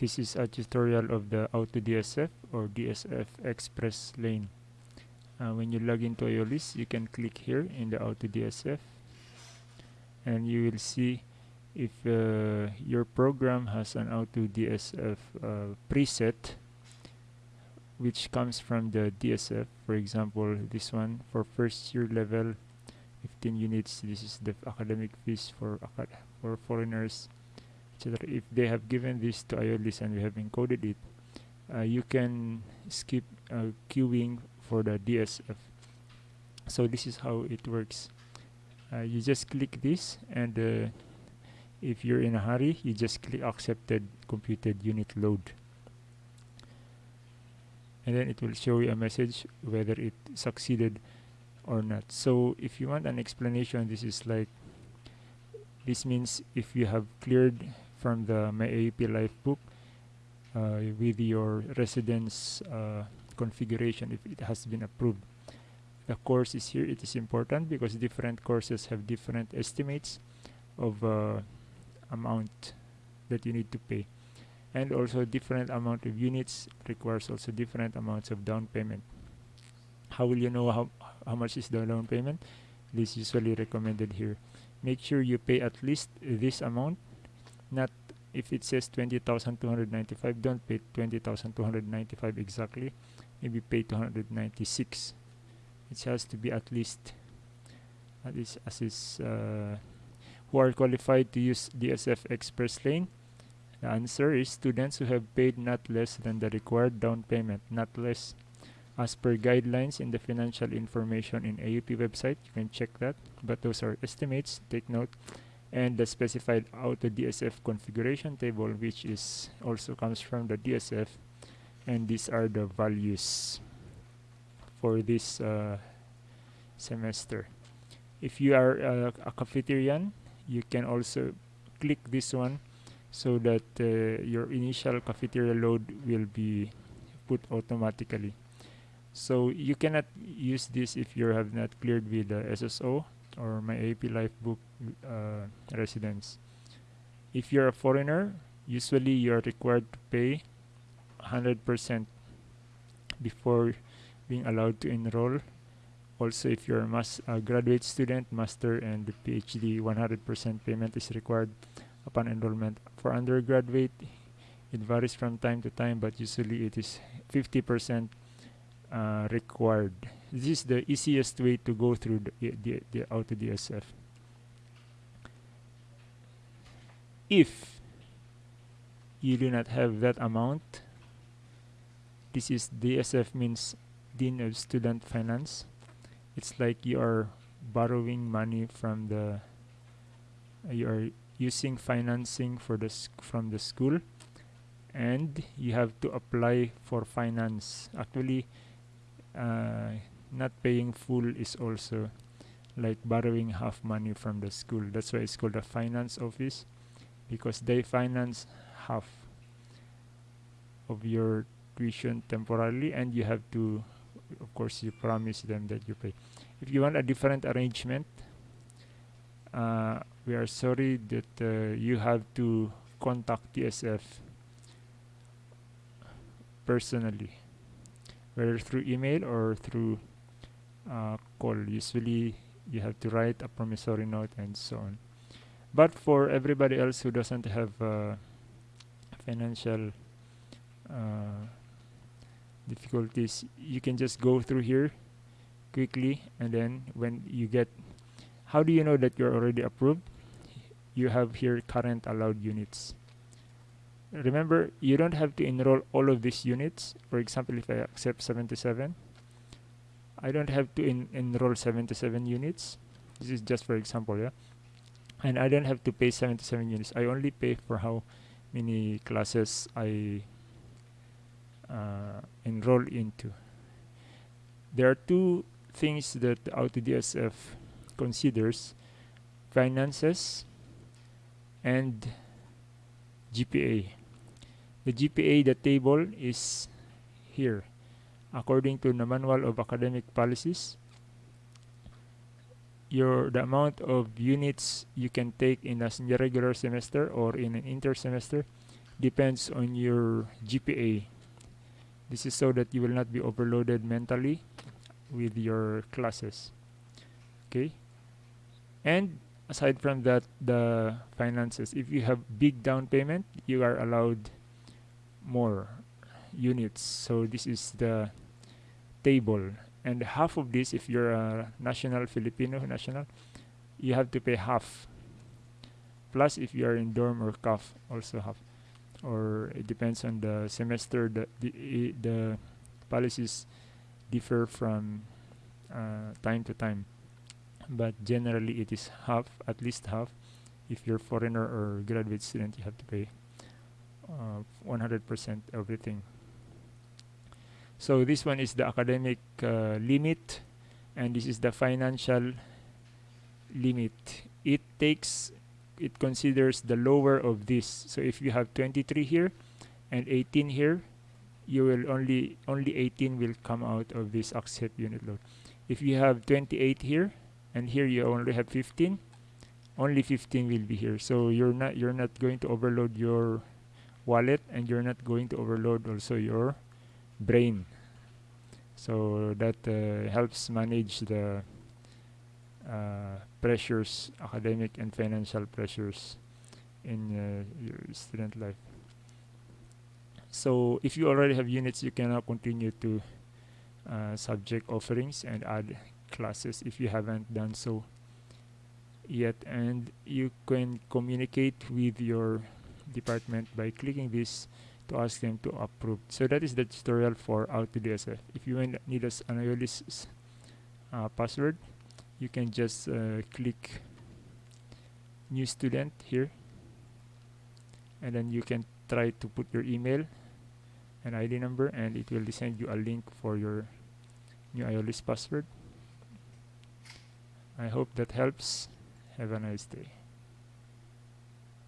this is a tutorial of the AutoDSF or DSF Express Lane. Uh, when you log into Aeolis, you can click here in the AutoDSF and you will see if uh, your program has an AutoDSF uh, preset which comes from the DSF for example this one for first year level 15 units. This is the academic fees for for foreigners etc if they have given this to Aeolis and we have encoded it uh, you can skip uh, queuing for the DSF so this is how it works. Uh, you just click this and uh, if you're in a hurry you just click accepted computed unit load. And then it will show you a message whether it succeeded or not. So if you want an explanation this is like this means if you have cleared from the MyAUP Lifebook uh, with your residence uh, configuration if it has been approved. The course is here. It is important because different courses have different estimates of uh, amount that you need to pay. And also different amount of units requires also different amounts of down payment. How will you know how, how much is the down payment? This is usually recommended here. Make sure you pay at least this amount not if it says 20,295 don't pay 20,295 exactly maybe pay 296 it has to be at least at least as is uh, who are qualified to use DSF Express Lane the answer is students who have paid not less than the required down payment, not less. As per guidelines in the financial information in AUP website, you can check that. But those are estimates, take note. And the specified auto DSF configuration table, which is also comes from the DSF. And these are the values for this uh, semester. If you are uh, a cafeterian, you can also click this one so that uh, your initial cafeteria load will be put automatically so you cannot use this if you have not cleared with the SSO or my AP Lifebook uh, residence if you're a foreigner usually you're required to pay 100% before being allowed to enroll also if you're a graduate student master and PhD 100% payment is required upon enrollment. For undergraduate, it varies from time to time, but usually it is 50% uh, required. This is the easiest way to go through the, the, the auto DSF. If you do not have that amount, this is DSF means Dean of Student Finance. It's like you are borrowing money from the you are using financing for the from the school and you have to apply for finance actually uh, not paying full is also like borrowing half money from the school. That's why it's called a finance office because they finance half of your tuition temporarily and you have to of course you promise them that you pay. If you want a different arrangement uh, we are sorry that uh, you have to contact DSF personally whether through email or through uh, call. Usually you have to write a promissory note and so on. But for everybody else who doesn't have uh, financial uh, difficulties you can just go through here quickly and then when you get how do you know that you're already approved? You have here current allowed units. Remember you don't have to enroll all of these units. For example if I accept 77 I don't have to enroll 77 units this is just for example yeah and I don't have to pay 77 units I only pay for how many classes I uh, enroll into there are two things that AutoDSF considers finances and GPA. The GPA, the table is here. According to the Manual of Academic Policies, your the amount of units you can take in a regular semester or in an inter semester depends on your GPA. This is so that you will not be overloaded mentally with your classes. Okay? And aside from that, the finances. If you have big down payment, you are allowed more units. So this is the table. And half of this, if you're a national Filipino national, you have to pay half. Plus, if you are in dorm or CAF, also half. Or it depends on the semester. The the, the policies differ from uh, time to time, but generally it is half, at least half. If you're foreigner or graduate student, you have to pay 100% uh, everything. So this one is the academic uh, limit, and this is the financial limit. It takes, it considers the lower of this. So if you have 23 here and 18 here, you will only only 18 will come out of this accept unit load. If you have 28 here and here you only have 15, only 15 will be here. So you're not you're not going to overload your wallet and you're not going to overload also your brain. So that uh, helps manage the uh, pressures academic and financial pressures in uh, your student life. So if you already have units you can now continue to uh, subject offerings and add classes if you haven't done so yet. And you can communicate with your department by clicking this to ask them to approve. So that is the tutorial for to. If you need us an IOLIS uh, password, you can just uh, click new student here and then you can try to put your email and ID number and it will send you a link for your new IOLIS password. I hope that helps. Have a nice day.